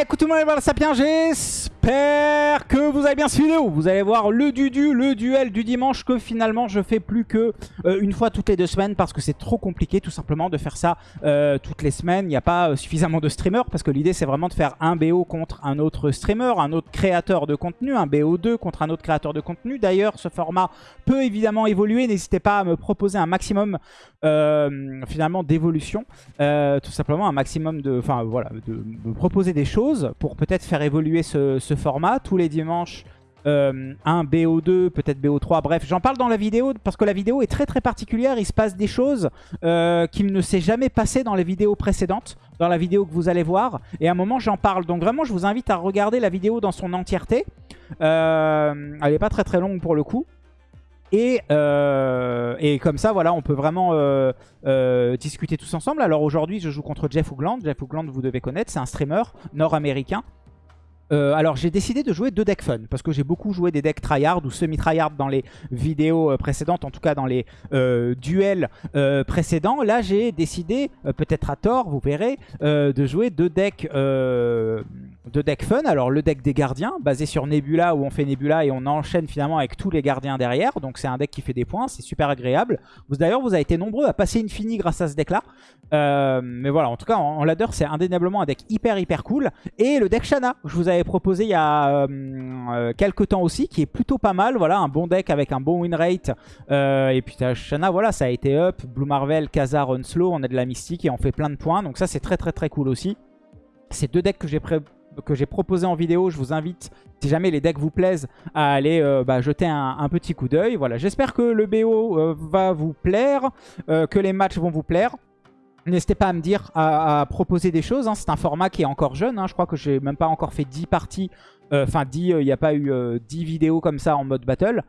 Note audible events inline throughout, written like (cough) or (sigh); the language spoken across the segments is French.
Écoute tout le monde, voilà Sapien, que vous avez bien suivi vidéo. Vous allez voir le dudu, le duel du dimanche que finalement je fais plus que euh, une fois toutes les deux semaines parce que c'est trop compliqué tout simplement de faire ça euh, toutes les semaines. Il n'y a pas euh, suffisamment de streamers parce que l'idée c'est vraiment de faire un BO contre un autre streamer, un autre créateur de contenu, un BO2 contre un autre créateur de contenu. D'ailleurs, ce format peut évidemment évoluer. N'hésitez pas à me proposer un maximum finalement d'évolution. tout simplement un maximum de... Enfin voilà, de proposer des choses pour peut-être faire évoluer ce, format. Tous les dimanches, euh, un BO2, peut-être BO3, bref, j'en parle dans la vidéo parce que la vidéo est très très particulière. Il se passe des choses euh, qui ne s'est jamais passé dans les vidéos précédentes, dans la vidéo que vous allez voir. Et à un moment, j'en parle. Donc vraiment, je vous invite à regarder la vidéo dans son entièreté. Euh, elle n'est pas très très longue pour le coup. Et, et, comme ça, voilà, on peut vraiment discuter tous ensemble. Alors aujourd'hui, je joue contre Jeff Oogland. Jeff Oogland, vous devez connaître, c'est un streamer nord-américain euh, alors j'ai décidé de jouer deux decks fun parce que j'ai beaucoup joué des decks tryhard ou semi-tryhard dans les vidéos euh, précédentes, en tout cas dans les euh, duels précédents. Là j'ai décidé, peut-être à tort, vous verrez, de jouer deux decks, deux decks fun. Alors le deck des gardiens, basé sur Nebula où on fait Nebula et on enchaîne finalement avec tous les gardiens derrière. Donc c'est un deck qui fait des points, c'est super agréable. D'ailleurs vous avez été nombreux à passer Infini grâce à ce deck là. mais voilà, en tout cas en, ladder c'est indéniablement un deck hyper hyper cool. Et le deck Shana, je vous avais proposé il y a euh, euh, quelques temps aussi, qui est plutôt pas mal. Voilà, un bon deck avec un bon win rate. Euh, et puis Shana, voilà, ça a été up. Blue Marvel, Khazar, Unslow, on a de la mystique et on fait plein de points. Donc ça, c'est très très très cool aussi. Ces deux decks que j'ai que j'ai proposé en vidéo. Je vous invite, si jamais les decks vous plaisent, à aller bah, jeter un, petit coup d'œil. Voilà, j'espère que le BO va vous plaire, que les matchs vont vous plaire. N'hésitez pas à me dire, à, proposer des choses. Hein. C'est un format qui est encore jeune. Hein. Je crois que j'ai même pas encore fait 10 parties. Euh, enfin, 10, euh, il n'y a pas eu 10 euh, vidéos comme ça en mode battle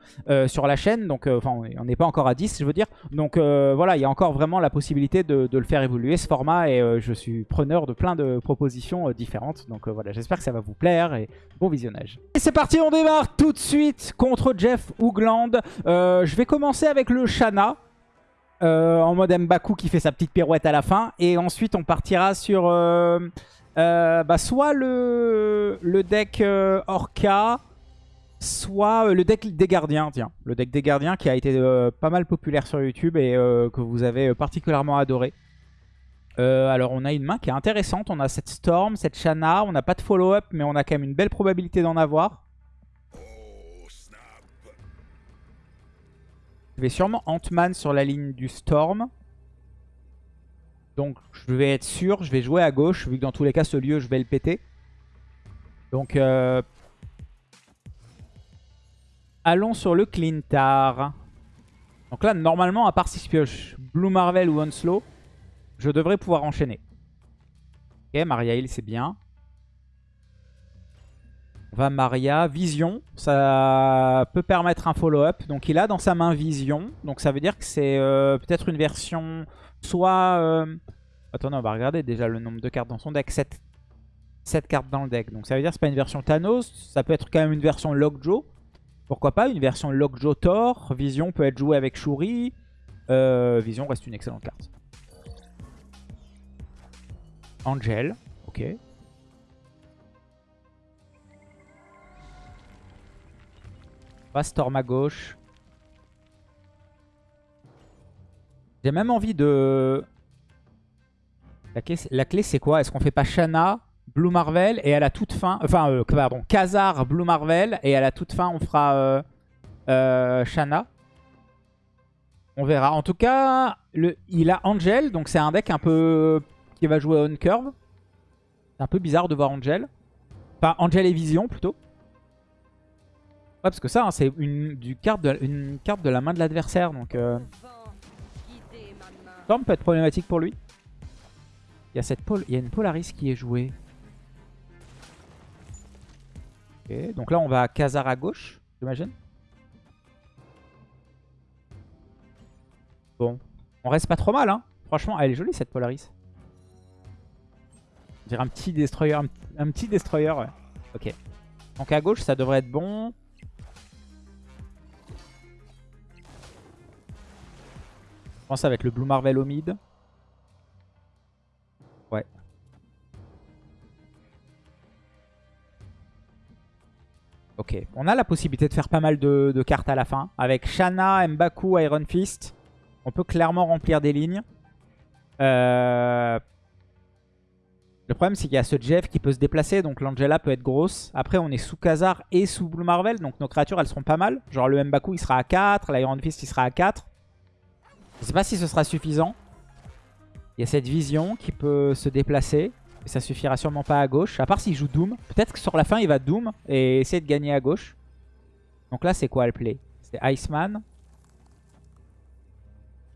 sur la chaîne. Donc, enfin, on n'est pas encore à 10, je veux dire. Donc, voilà, il y a encore vraiment la possibilité de, le faire évoluer, ce format. Et je suis preneur de plein de propositions différentes. Donc, voilà, j'espère que ça va vous plaire. Et bon visionnage. Et c'est parti, on démarre tout de suite contre Jeff Oogland. je vais commencer avec le Shana. Euh, en mode Mbaku qui fait sa petite pirouette à la fin. Et ensuite, on partira sur euh, euh, bah, soit le, le deck Orca, soit le deck des gardiens. Tiens, le deck des gardiens qui a été pas mal populaire sur YouTube et que vous avez particulièrement adoré. alors on a une main qui est intéressante, on a cette Storm, cette Shana, on n'a pas de follow-up mais on a quand même une belle probabilité d'en avoir. Je vais sûrement Ant-Man sur la ligne du Storm. Donc je vais être sûr, je vais jouer à gauche, vu que dans tous les cas ce lieu je vais le péter. Donc euh, allons sur le Clintar. Donc là normalement à part si je pioche Blue Marvel ou Onslow, je devrais pouvoir enchaîner. Ok, Maria Hill c'est bien. Va Maria. Vision, ça peut permettre un follow-up. Donc il a dans sa main Vision. Donc ça veut dire que c'est euh, peut-être une version soit... Euh... Attendez, on va regarder déjà le nombre de cartes dans son deck. 7, 7 cartes dans le deck. Donc ça veut dire que c'est pas une version Thanos. Ça peut être quand même une version Lockjaw. Pourquoi pas une version Lockjaw Thor. Vision peut être jouée avec Shuri. Euh, Vision reste une excellente carte. Angel, ok. Pas Storm à gauche. J'ai même envie de... La clé, c'est quoi? Est-ce qu'on fait pas Shana, Blue Marvel et à la toute fin... Enfin, euh, pardon, Khazar, Blue Marvel et à la toute fin on fera euh, euh, Shana? On verra. En tout cas, il a Angel, donc c'est un deck un peu... qui va jouer on curve. C'est un peu bizarre de voir Angel. Enfin, Angel et Vision plutôt. Ouais, parce que ça, hein, c'est une, carte de, une carte de la main de l'adversaire. Donc, euh... Peut être problématique pour lui. Il y a, cette il y une Polaris qui est jouée. Ok, donc là, on va à Khazar à gauche, j'imagine. Bon, on reste pas trop mal. Hein. Franchement, elle est jolie cette Polaris. On dirait un petit destroyer. Un, un petit destroyer, ouais. Ok. Donc à gauche, ça devrait être bon. Pense ça va être le Blue Marvel au mid. Ouais. Ok, on a la possibilité de faire pas mal de, cartes à la fin. Avec Shana, Mbaku, Iron Fist, on peut clairement remplir des lignes. Euh... Le problème, c'est qu'il y a ce Jeff qui peut se déplacer, donc l'Angela peut être grosse. Après, on est sous Khazar et sous Blue Marvel, donc nos créatures, elles seront pas mal. Genre le Mbaku, il sera à 4, l'Iron Fist, il sera à 4. Je sais pas si ce sera suffisant. Il y a cette vision qui peut se déplacer. Et ça suffira sûrement pas à gauche. À part s'il joue Doom. Peut-être que sur la fin, il va Doom et essayer de gagner à gauche. Donc là, c'est quoi le play? C'est Iceman.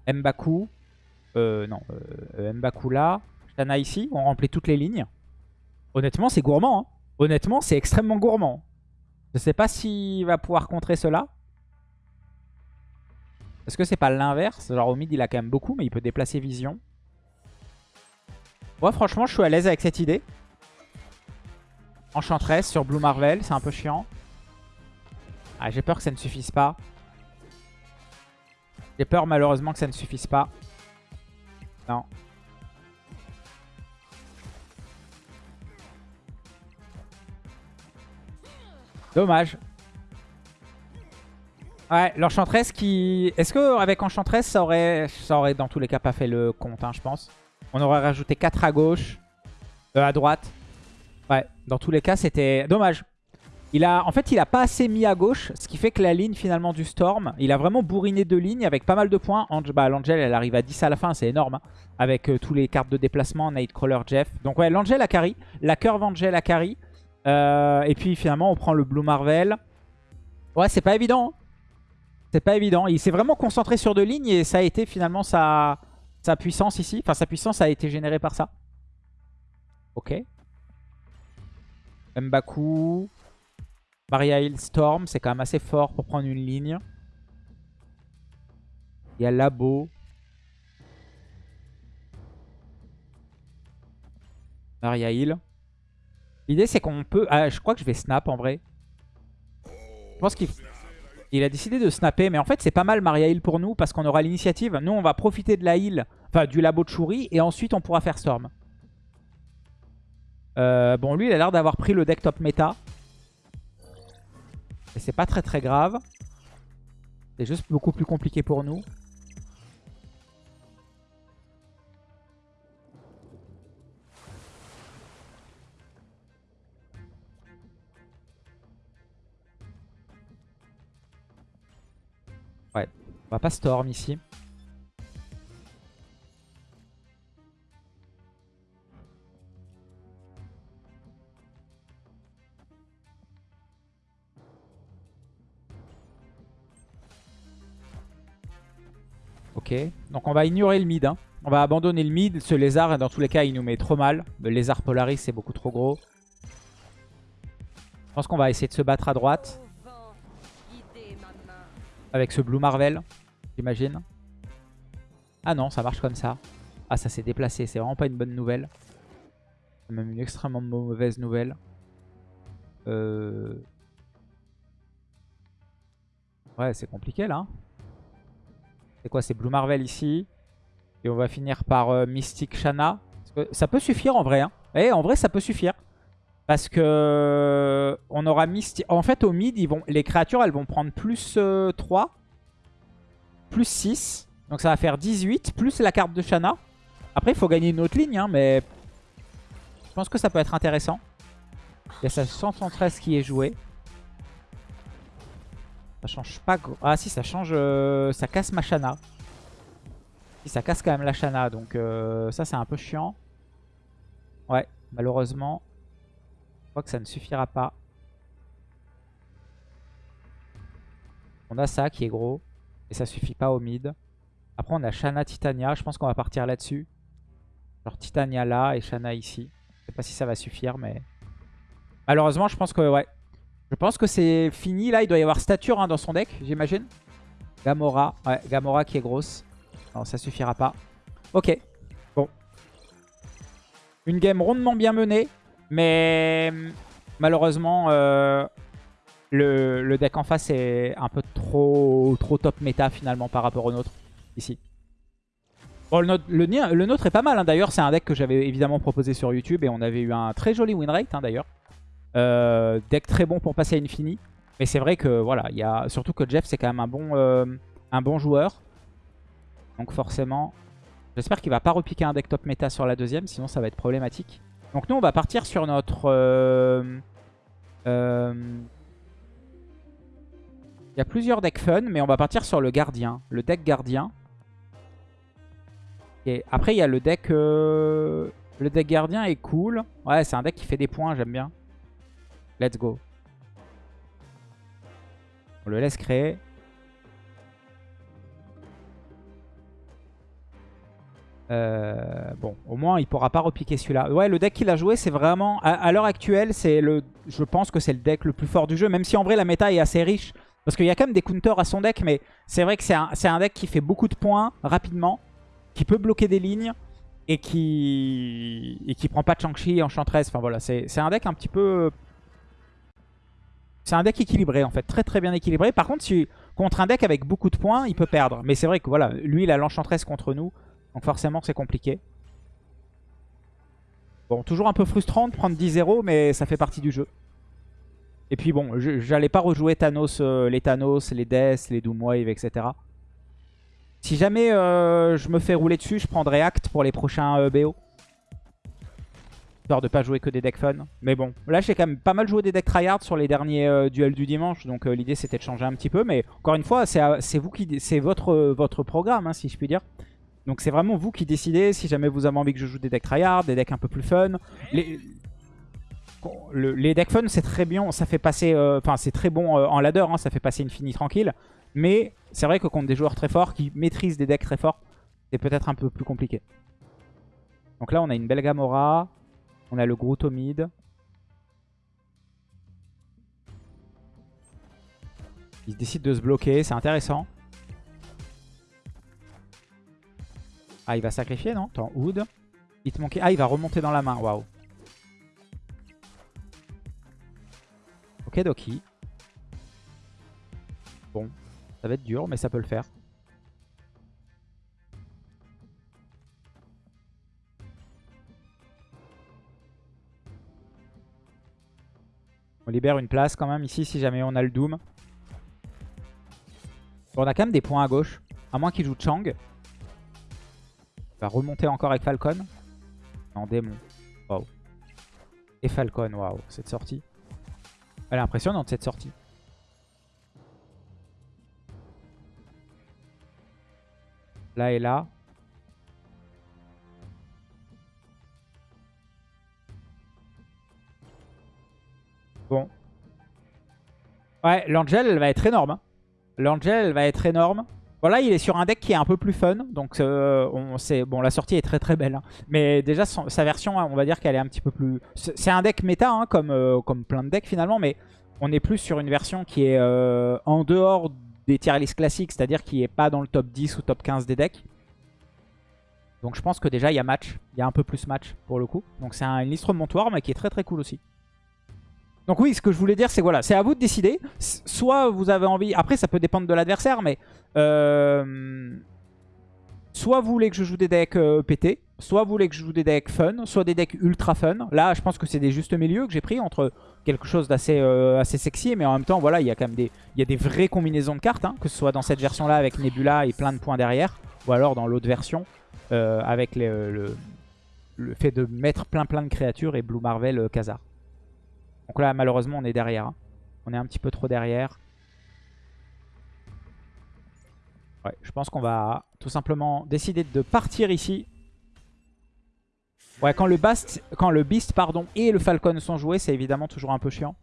Mbaku. Euh, non, euh, Mbaku là. Ici, on remplit toutes les lignes. Honnêtement, c'est gourmand. Hein. Honnêtement, c'est extrêmement gourmand. Je sais pas s'il va pouvoir contrer cela. Est-ce que c'est pas l'inverse? Genre au mid, il a quand même beaucoup, mais il peut déplacer Vision. Moi, franchement, je suis à l'aise avec cette idée. Enchantress sur Blue Marvel, c'est un peu chiant. Ah, J'ai peur que ça ne suffise pas. J'ai peur malheureusement que ça ne suffise pas. Non. Dommage. Ouais, l'Enchantress qui... Est-ce qu'avec Enchantress, ça aurait... ça aurait dans tous les cas pas fait le compte, hein, je pense. On aurait rajouté 4 à gauche, euh, à droite. Ouais, dans tous les cas, c'était dommage. Il a, en fait, il a pas assez mis à gauche, ce qui fait que la ligne finalement du Storm, il a vraiment bourriné deux lignes avec pas mal de points. bah, L'Angel, elle arrive à 10 à la fin, c'est énorme. Hein, avec euh, tous les cartes de déplacement, Nightcrawler, Jeff. Donc ouais, l'Angel a carry, la Curve Angel a carry. Euh, et puis finalement, on prend le Blue Marvel. Ouais, c'est pas évident. Hein. C'est pas évident. Il s'est vraiment concentré sur deux lignes et ça a été finalement sa, sa puissance ici. Enfin, sa puissance a été générée par ça. Ok. Mbaku. Maria Hill Storm, c'est quand même assez fort pour prendre une ligne. Il y a Labo. Maria Hill. L'idée c'est qu'on peut... Ah, je crois que je vais snap en vrai. Je pense qu'il il a décidé de snapper. Mais en fait c'est pas mal Maria Hill pour nous parce qu'on aura l'initiative. Nous on va profiter de la heal, enfin du labo de Shuri. Et ensuite on pourra faire Storm. Euh, bon lui il a l'air d'avoir pris le deck top méta. Et c'est pas très très grave. C'est juste beaucoup plus compliqué pour nous. On va pas Storm ici. Ok, donc on va ignorer le mid. Hein. On va abandonner le mid. Ce lézard, dans tous les cas, il nous met trop mal. Le lézard Polaris, c'est beaucoup trop gros. Je pense qu'on va essayer de se battre à droite. Avec ce Blue Marvel, j'imagine. Ah non, ça marche comme ça. Ah, ça s'est déplacé. C'est vraiment pas une bonne nouvelle. C'est même une extrêmement mauvaise nouvelle. Euh... Ouais, c'est compliqué là. Hein. C'est quoi C'est Blue Marvel ici? Et on va finir par euh, Mystic Shana. ça peut suffire en vrai. Hein. Et eh, en vrai, ça peut suffire. Parce que euh, on aura Mystic... En fait, au mid, ils vont... les créatures, elles vont prendre plus 3. Plus 6. Donc ça va faire 18. Plus la carte de Shana. Après, il faut gagner une autre ligne. Hein, mais je pense que ça peut être intéressant. Il y a sa 113 qui est joué. Ça change pas... Ah si, ça change... Euh, ça casse ma Shana. Si, ça casse quand même la Shana. Donc euh, ça, c'est un peu chiant. Ouais, malheureusement. Je crois que ça ne suffira pas. On a ça qui est gros. Et ça suffit pas au mid. Après, on a Shana Titania. Je pense qu'on va partir là-dessus. Genre Titania là et Shana ici. Je sais pas si ça va suffire, mais... Malheureusement, je pense que ouais, je pense que c'est fini. Là, il doit y avoir stature hein, dans son deck, j'imagine. Gamora. Ouais, Gamora qui est grosse. Non, ça suffira pas. Ok. Bon. Une game rondement bien menée. Mais malheureusement, euh, le, deck en face est un peu trop, trop top méta finalement par rapport au nôtre. Ici. Le, nôtre, est pas mal. Hein. D'ailleurs, c'est un deck que j'avais évidemment proposé sur YouTube. Et on avait eu un très joli win rate hein, d'ailleurs. Euh, deck très bon pour passer à Infini. Mais c'est vrai que voilà, il y a surtout que Jeff c'est quand même un bon, euh, un bon joueur. Donc forcément, j'espère qu'il va pas repiquer un deck top méta sur la deuxième, sinon ça va être problématique. Donc nous on va partir sur notre... Euh, il y a plusieurs decks fun, mais on va partir sur le gardien. Le deck gardien. Et après il y a le deck... Le deck gardien est cool. Ouais c'est un deck qui fait des points, j'aime bien. Let's go. On le laisse créer. Euh, bon, au moins, il pourra pas repiquer celui-là. Ouais, le deck qu'il a joué, c'est vraiment... À, l'heure actuelle, c'est le. je pense que c'est le deck le plus fort du jeu. Même si en vrai, la méta est assez riche. Parce qu'il y a quand même des counters à son deck. Mais c'est vrai que c'est un, un, deck qui fait beaucoup de points rapidement. Qui peut bloquer des lignes. Et qui, et qui prend pas de Shang-Chi, Enchantress. Enfin voilà, c'est un deck un petit peu c'est un deck équilibré en fait, très très bien équilibré. Par contre, si, contre un deck avec beaucoup de points, il peut perdre. Mais c'est vrai que voilà, lui il a l'enchantress contre nous, donc forcément c'est compliqué. Bon, toujours un peu frustrant de prendre 10-0, mais ça fait partie du jeu. Et puis bon, j'allais pas rejouer Thanos, euh, les Thanos, les Death, les Doomwave, etc. Si jamais euh, je me fais rouler dessus, je prendrai Act pour les prochains euh, BO. Histoire de pas jouer que des decks fun. Mais bon, là j'ai quand même pas mal joué des decks tryhard sur les derniers duels du dimanche. Donc l'idée c'était de changer un petit peu. Mais encore une fois, c'est vous c'est votre, votre programme, hein, si je puis dire. Donc c'est vraiment vous qui décidez si jamais vous avez envie que je joue des decks tryhard, des decks un peu plus fun. Les decks fun c'est très bien, ça fait passer, euh, enfin c'est très bon en ladder, hein, ça fait passer une finie tranquille. Mais c'est vrai que contre des joueurs très forts qui maîtrisent des decks très forts, c'est peut-être un peu plus compliqué. Donc là on a une belle Gamora. On a le Groot au mid. Il décide de se bloquer, c'est intéressant. Ah, il va sacrifier, non? Attends, Hood. Il te manquait... Ah, il va remonter dans la main, waouh. Ok, Doki. Bon, ça va être dur, mais ça peut le faire. On libère une place quand même ici si jamais on a le Doom. on a quand même des points à gauche. À moins qu'il joue Chang. Il va remonter encore avec Falcon. Non, démon. Et Falcon, waouh. Cette sortie. Elle est impressionnante cette sortie. Là et là. Bon. Ouais, l'Angel, va être énorme. Hein. L'Angel, va être énorme. Voilà, il est sur un deck qui est un peu plus fun. Donc, euh, on sait, bon, la sortie est très très belle. Hein. Mais déjà, sa version, on va dire qu'elle est un petit peu plus... C'est un deck méta, hein, comme, euh, comme plein de decks finalement. Mais on est plus sur une version qui est euh, en dehors des tier list classiques. C'est-à-dire qui est pas dans le top 10 ou top 15 des decks. Donc je pense que déjà, il y a match. Il y a un peu plus match pour le coup. Donc c'est une liste remontoir, mais qui est très très cool aussi. Donc oui, ce que je voulais dire, c'est voilà, c'est à vous de décider. Soit vous avez envie... Après, ça peut dépendre de l'adversaire, mais... Euh, soit vous voulez que je joue des decks euh, pétés, soit vous voulez que je joue des decks fun, soit des decks ultra fun. Là, je pense que c'est des justes milieux que j'ai pris entre quelque chose d'assez euh, assez sexy, mais en même temps, voilà, il y a quand même des, il y a des vraies combinaisons de cartes, hein, que ce soit dans cette version-là avec Nebula et plein de points derrière, ou alors dans l'autre version, avec le, le, fait de mettre plein plein de créatures et Blue Marvel Khazar. Donc là, malheureusement, on est derrière. Hein. On est un petit peu trop derrière. Ouais, je pense qu'on va tout simplement décider de partir ici. Ouais, quand le, Bast, quand le Beast pardon, et le Falcon sont joués, c'est évidemment toujours un peu chiant.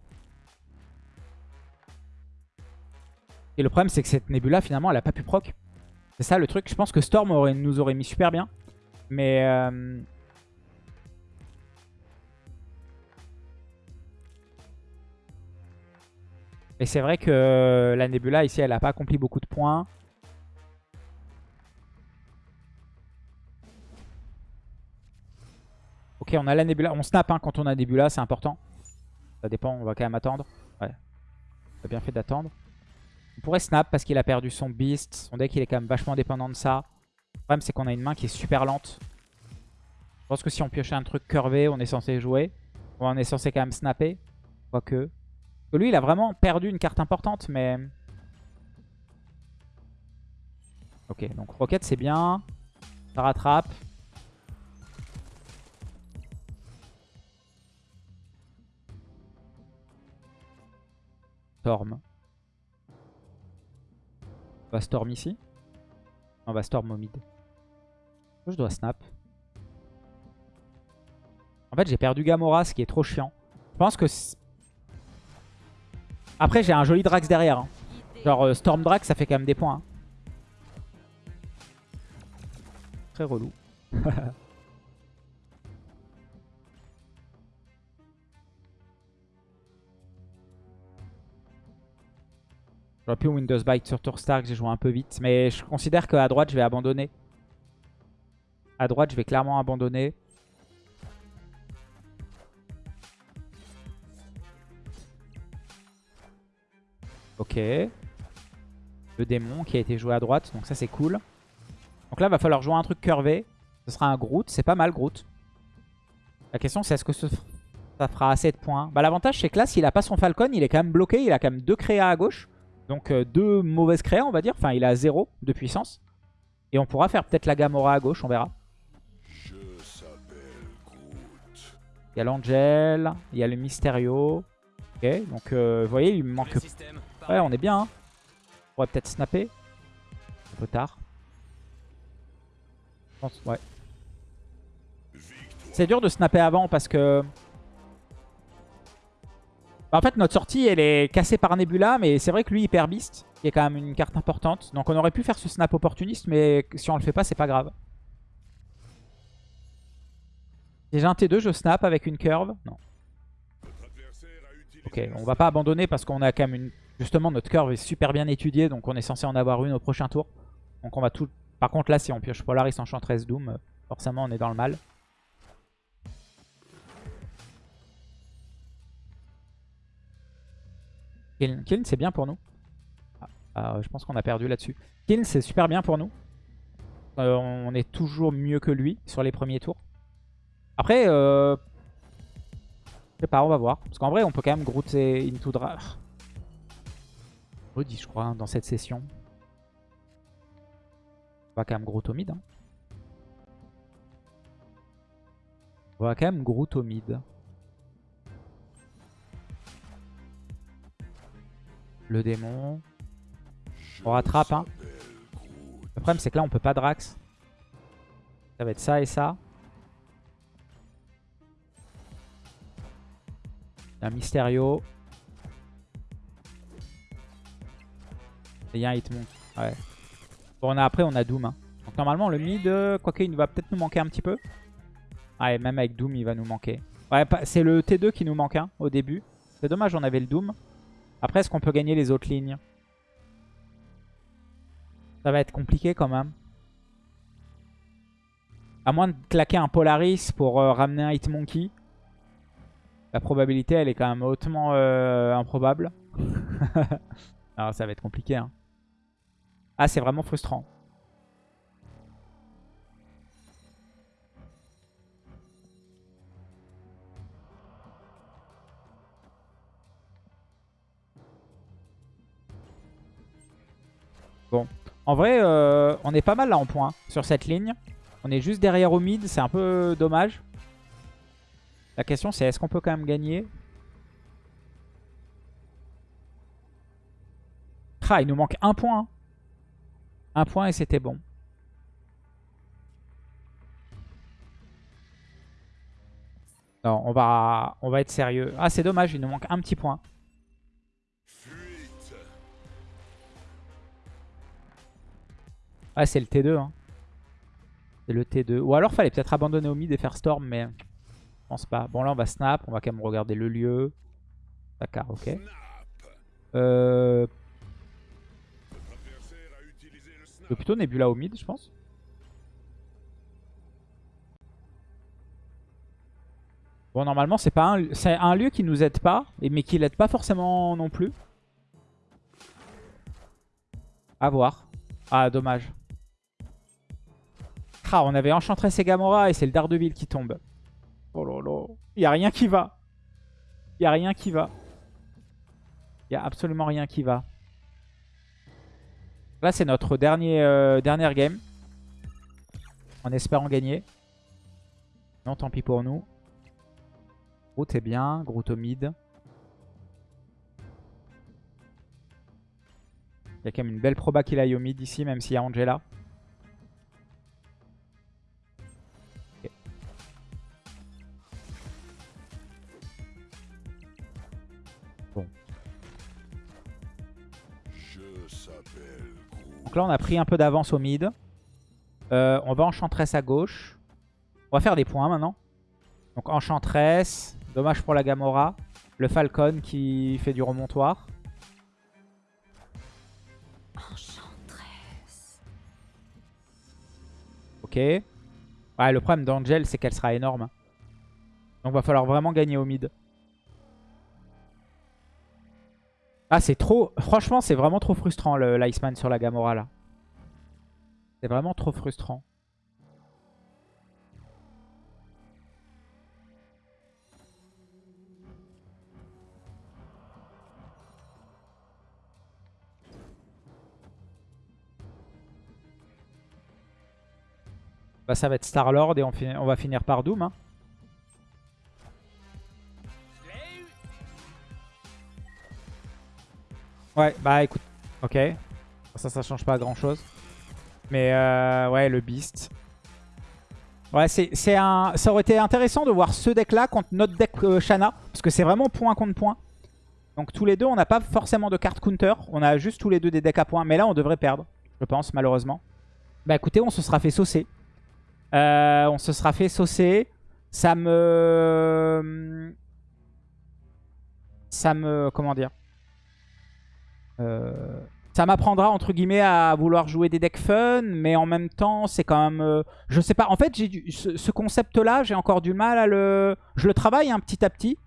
Et le problème, c'est que cette Nebula, finalement, elle a pas pu proc. C'est ça le truc. Je pense que Storm nous aurait mis super bien. Mais... Euh, Et c'est vrai que la Nebula ici, elle n'a pas accompli beaucoup de points. Ok, on a la Nebula. On snap hein, quand on a Nebula, c'est important. Ça dépend, on va quand même attendre. Ouais. On a bien fait d'attendre. On pourrait snap parce qu'il a perdu son Beast. Son deck, il est quand même vachement dépendant de ça. Le problème, c'est qu'on a une main qui est super lente. Je pense que si on piochait un truc curvé, on est censé jouer. On est censé quand même snapper. Quoique. Lui, il a vraiment perdu une carte importante, mais... Ok, donc Rocket, c'est bien. Ça rattrape. Storm. On va Storm ici. On va Storm au mid. Je dois snap. En fait, j'ai perdu Gamora, ce qui est trop chiant. Je pense que... Après, j'ai un joli Drax derrière. hein. Genre, euh, Storm Drax, ça fait quand même des points. hein. Très relou. (laughs) J'aurais pu Windows Bite sur Tour Stark, j'ai joué un peu vite. Mais je considère qu'à droite, je vais abandonner. À droite, je vais clairement abandonner. Ok. Le démon qui a été joué à droite, donc ça c'est cool. Donc là, va falloir jouer un truc curvé. Ce sera un Groot, c'est pas mal Groot. La question c'est est-ce que ça fera assez de points? Bah L'avantage c'est que là, s'il a pas son Falcon, il est quand même bloqué. Il a quand même deux créas à gauche. Donc euh, deux mauvaises créas on va dire. Enfin, il a zéro de puissance. Et on pourra faire peut-être la Gamora à gauche, on verra. Il y a l'Angel, il y a le Mysterio. Ok, donc euh, vous voyez, il me manque... Ouais, on est bien. Hein. On pourrait peut-être snapper. Un peu tard. Je pense, ouais. C'est dur de snapper avant parce que... Bah, en fait, notre sortie, elle est cassée par Nebula, mais c'est vrai que lui, il perd Beast, qui est quand même une carte importante. Donc on aurait pu faire ce snap opportuniste, mais si on le fait pas, c'est pas grave. J'ai un T2, je snap avec une curve. Non. Ok, on va pas abandonner parce qu'on a quand même une... Justement, notre curve est super bien étudiée, donc on est censé en avoir une au prochain tour. Donc on va tout... Par contre, là, si on pioche Polaris Enchantress Doom, forcément, on est dans le mal. Kiln, c'est bien pour nous. Ah, ah, je pense qu'on a perdu là-dessus. Kiln, c'est super bien pour nous. Euh, on est toujours mieux que lui sur les premiers tours. Après, euh... je sais pas, on va voir. Parce qu'en vrai, on peut quand même Groot et Into Dra... Redit, je crois, hein, dans cette session. On va quand même au mid. hein. On va quand même au mid. Le démon. On rattrape, hein. Le problème, c'est que là, on peut pas Drax. Ça va être ça et ça. Un Mysterio. Il y a un Hitmonk. Ouais. Bon, on a, après, on a Doom. hein. Donc normalement, le mid, euh, quoique il va peut-être nous manquer un petit peu. Ouais, même avec Doom, il va nous manquer. Ouais, c'est le T2 qui nous manque hein, au début. C'est dommage, on avait le Doom. Après, est-ce qu'on peut gagner les autres lignes? Ça va être compliqué quand même. À moins de claquer un Polaris pour euh, ramener un Hitmonkey. La probabilité, elle est quand même hautement euh, improbable. Alors (laughs) ça va être compliqué. hein. Ah, c'est vraiment frustrant. Bon. En vrai, euh, on est pas mal là en points sur cette ligne. On est juste derrière au mid, c'est un peu dommage. La question c'est est-ce qu'on peut quand même gagner? Ah, il nous manque un point. Un point et c'était bon. Non, on va, on va être sérieux. Ah, c'est dommage, il nous manque un petit point. Ah, c'est le T2. Hein. C'est le T2. Ou alors, fallait peut-être abandonner au mid et faire Storm, mais je pense pas. Bon, là, on va snap. On va quand même regarder le lieu. D'accord, ok. Euh... Plutôt Nebula au mid, je pense. Bon, normalement, c'est pas un, c'est un lieu qui nous aide pas, et- mais qui l'aide pas forcément non plus. À voir. Ah, dommage. Ah, on avait Enchantress et Gamora, et c'est le Daredevil qui tombe. Oh là là. Il a rien qui va. Il a rien qui va. Il n'y a absolument rien qui va. Là, c'est notre dernier, euh, dernière game. En espérant gagner. Non, tant pis pour nous. Groot est bien. Groot au mid. Il y a quand même une belle proba qu'il aille au mid ici, même s'il y a Angela. Bon. Donc là, on a pris un peu d'avance au mid. Euh, on va Enchantress à gauche. On va faire des points maintenant. Donc Enchantress. Dommage pour la Gamora. Le Falcon qui fait du remontoir. Ok. Ouais, le problème d'Angel, c'est qu'elle sera énorme. Donc va falloir vraiment gagner au mid. Ah, c'est trop... Franchement, c'est vraiment trop frustrant, l'Iceman sur la Gamora, là. C'est vraiment trop frustrant. Bah, ça va être Star-Lord et on, va finir par Doom. Hein. Ouais, bah écoute, ok. Ça, ça change pas grand chose. Mais euh, ouais, le Beast. Ouais, c'est un... ça aurait été intéressant de voir ce deck-là contre notre deck euh, Shana. Parce que c'est vraiment point contre point. Donc tous les deux, on n'a pas forcément de carte counter. On a juste tous les deux des decks à points. Mais là, on devrait perdre, je pense, malheureusement. Bah écoutez, on se sera fait saucer. Euh, on se sera fait saucer. Ça me... Ça me... Comment dire? Ça m'apprendra, entre guillemets, à vouloir jouer des decks fun. Mais en même temps, c'est quand même... Euh, je sais pas. En fait, ce, concept-là, j'ai encore du mal à le... Je le travaille un hein, petit à petit.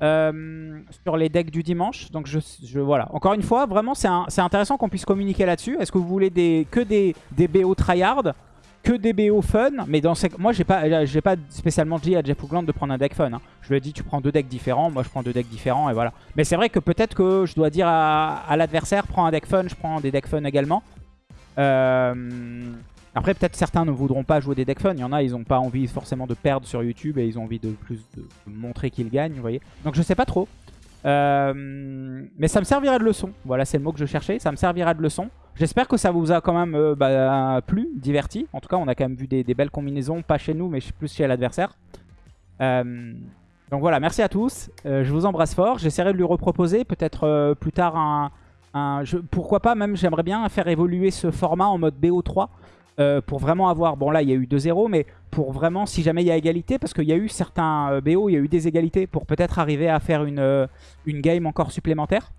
sur les decks du dimanche. Donc je, voilà. Encore une fois, vraiment c'est intéressant qu'on puisse communiquer là-dessus. Est-ce que vous voulez que des, des BO tryhard? Que des BO fun. Mais dans ces... moi, j'ai pas, pas spécialement dit à Jeff Hoogland de prendre un deck fun. Hein. Je lui ai dit, tu prends deux decks différents. Moi, je prends deux decks différents et voilà. Mais c'est vrai que peut-être que je dois dire à, l'adversaire, prends un deck fun, je prends des decks fun également. Euh, après, peut-être certains ne voudront pas jouer des decks fun. Il y en a, ils n'ont pas envie forcément de perdre sur YouTube et ils ont envie de plus de, montrer qu'ils gagnent, vous voyez. Donc, je sais pas trop. Euh, mais ça me servira de leçon. Voilà, c'est le mot que je cherchais. Ça me servira de leçon. J'espère que ça vous a quand même euh, bah, plu, diverti. En tout cas, on a quand même vu des, belles combinaisons, pas chez nous, mais plus chez l'adversaire. Euh, donc voilà, merci à tous. je vous embrasse fort. J'essaierai de lui reproposer peut-être plus tard un... pourquoi pas, même j'aimerais bien faire évoluer ce format en mode BO3. Euh, pour vraiment avoir... Bon là il y a eu 2-0 mais pour vraiment si jamais il y a égalité parce qu'il y a eu certains euh, BO, il y a eu des égalités pour peut-être arriver à faire euh, une game encore supplémentaire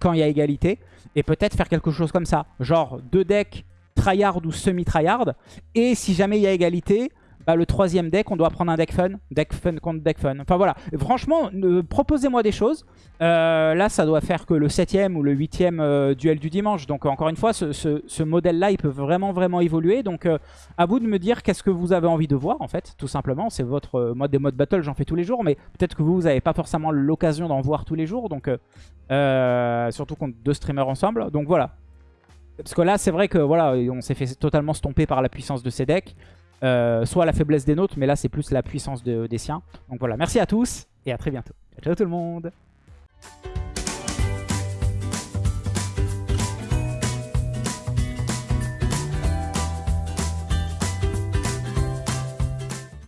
quand il y a égalité et peut-être faire quelque chose comme ça. Genre deux decks tryhard ou semi-tryhard et si jamais il y a égalité bah, le troisième deck, on doit prendre un deck fun. Deck fun contre deck fun. Enfin voilà, franchement, proposez-moi des choses. Euh, là, ça doit faire que le septième ou le huitième euh, duel du dimanche. Donc encore une fois, ce, modèle-là, il peut vraiment, vraiment évoluer. Donc euh, à vous de me dire qu'est-ce que vous avez envie de voir, en fait, tout simplement. C'est votre mode des modes battle, j'en fais tous les jours. Mais peut-être que vous, vous n'avez pas forcément l'occasion d'en voir tous les jours. Donc surtout contre deux streamers ensemble. Donc voilà. Parce que là, c'est vrai que voilà, on s'est fait totalement stomper par la puissance de ces decks. Euh, soit la faiblesse des nôtres, mais là c'est plus la puissance des siens. Donc voilà, merci à tous et à très bientôt. Ciao tout le monde